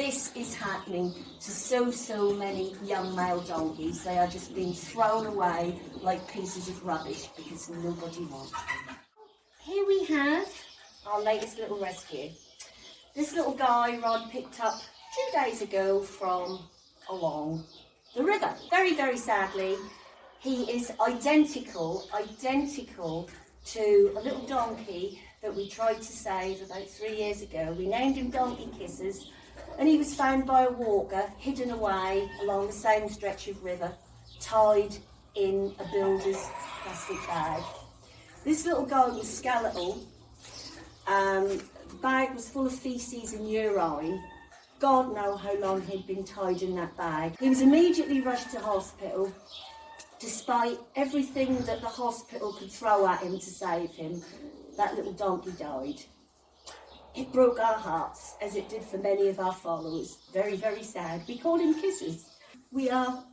This is happening to so, so many young male donkeys. They are just being thrown away like pieces of rubbish because nobody wants them. Here we have our latest little rescue. This little guy Rod picked up two days ago from along the river. Very, very sadly, he is identical, identical to a little donkey that we tried to save about three years ago. We named him Donkey Kisses and he was found by a walker hidden away along the same stretch of river, tied in a builder's plastic bag. This little guy was skeletal. Um, the bag was full of faeces and urine. God know how long he'd been tied in that bag. He was immediately rushed to hospital despite everything that the hospital could throw at him to save him. That little donkey died. It broke our hearts, as it did for many of our followers. Very, very sad. We called him Kisses. We are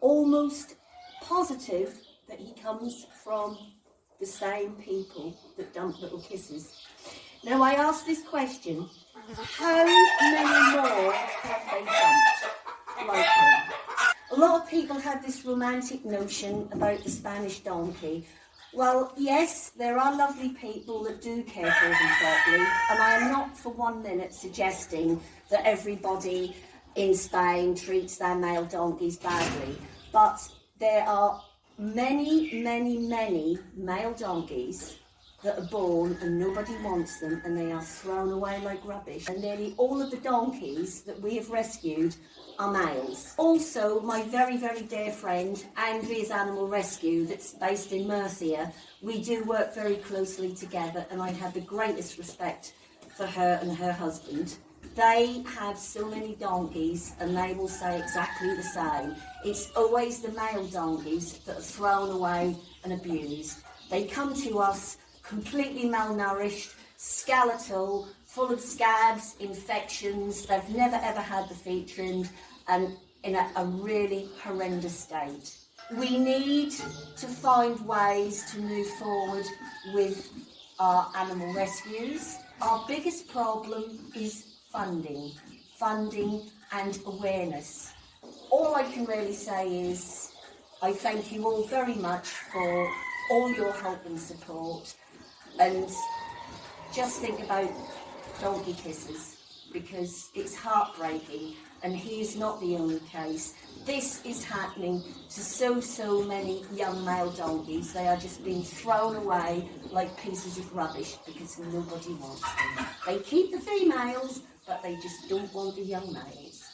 almost positive that he comes from the same people that dump little kisses. Now I ask this question, how many more have they dumped like him? A lot of people had this romantic notion about the Spanish donkey. Well, yes, there are lovely people that do care for them properly, and I am not for one minute suggesting that everybody in Spain treats their male donkeys badly, but there are many, many, many male donkeys that are born and nobody wants them and they are thrown away like rubbish. And nearly all of the donkeys that we have rescued are males. Also, my very, very dear friend, Andrea's Animal Rescue, that's based in Murcia, we do work very closely together and I have the greatest respect for her and her husband. They have so many donkeys and they will say exactly the same. It's always the male donkeys that are thrown away and abused. They come to us completely malnourished, skeletal, full of scabs, infections. They've never ever had the feet trimmed and in a, a really horrendous state. We need to find ways to move forward with our animal rescues. Our biggest problem is funding, funding and awareness. All I can really say is I thank you all very much for all your help and support and just think about donkey kisses because it's heartbreaking and he is not the only case. This is happening to so, so many young male donkeys. They are just being thrown away like pieces of rubbish because nobody wants them. They keep the females, but they just don't want the young males.